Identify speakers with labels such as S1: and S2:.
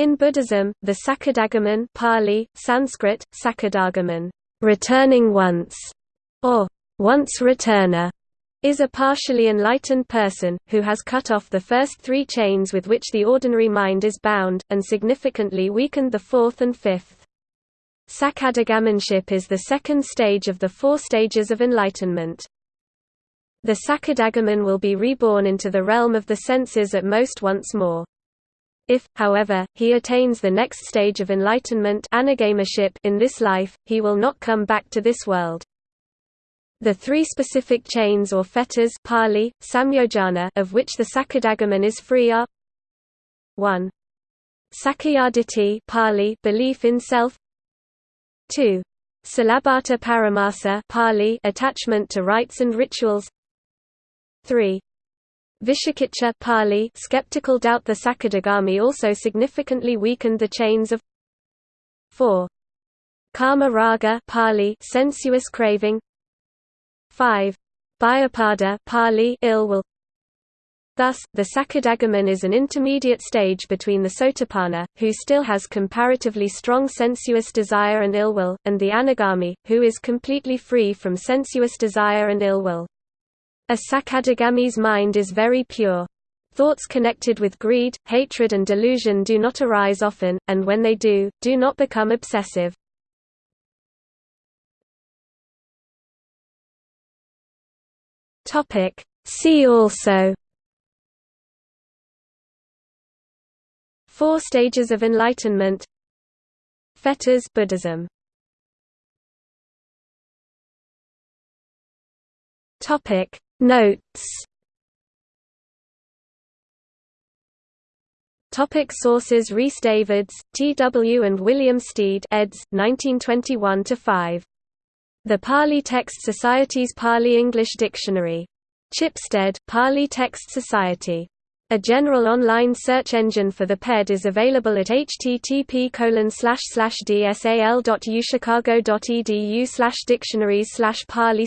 S1: In Buddhism, the Sakadagaman Pali, Sanskrit, Sakadagaman, returning once, or once returner, is a partially enlightened person, who has cut off the first three chains with which the ordinary mind is bound, and significantly weakened the fourth and fifth. Sakadagamanship is the second stage of the four stages of enlightenment. The Sakadagaman will be reborn into the realm of the senses at most once more. If, however, he attains the next stage of enlightenment in this life, he will not come back to this world. The three specific chains or fetters Pali, samyojana of which the Sakadagaman is free are 1. Sakkayaditthi Pali belief in self 2. Silabbata paramasa Pali attachment to rites and rituals 3. Vicikiccha Pali skeptical doubt The Sakadagami also significantly weakened the chains of 4. Kama raga Pali sensuous craving 5. Byapada Pali ill will Thus, the Sakadagaman is an intermediate stage between the Sotapanna, who still has comparatively strong sensuous desire and ill will, and the Anagami, who is completely free from sensuous desire and ill will. A Sakadagami's mind is very pure. Thoughts connected with greed, hatred and delusion do not arise often, and when they do, do not become obsessive. See also Four stages of enlightenment Fetters Buddhism Topic Notes Topic sources Rhys Davids, T. W. and William Stede eds. 1921–5. The Pali Text Society's Pali-English Dictionary. Chipstead, Pali Text Society. A general online search engine for the PED is available at http dsal.uchicago.edu dictionaries pali